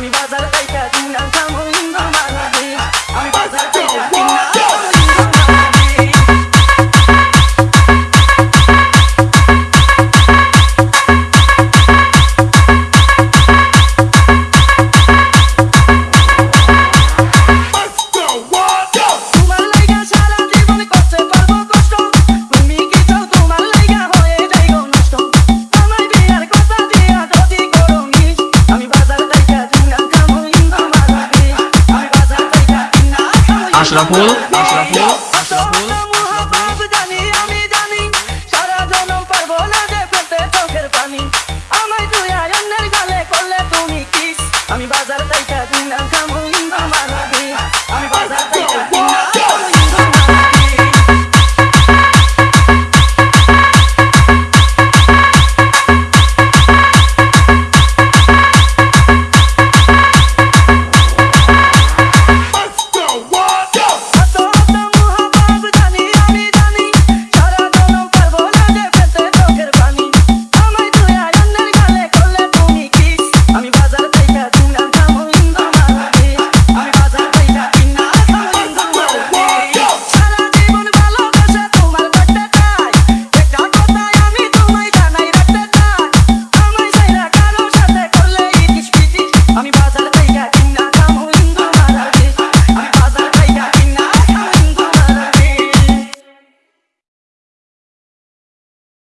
me why Ashraful, Ashraful, Ashraful.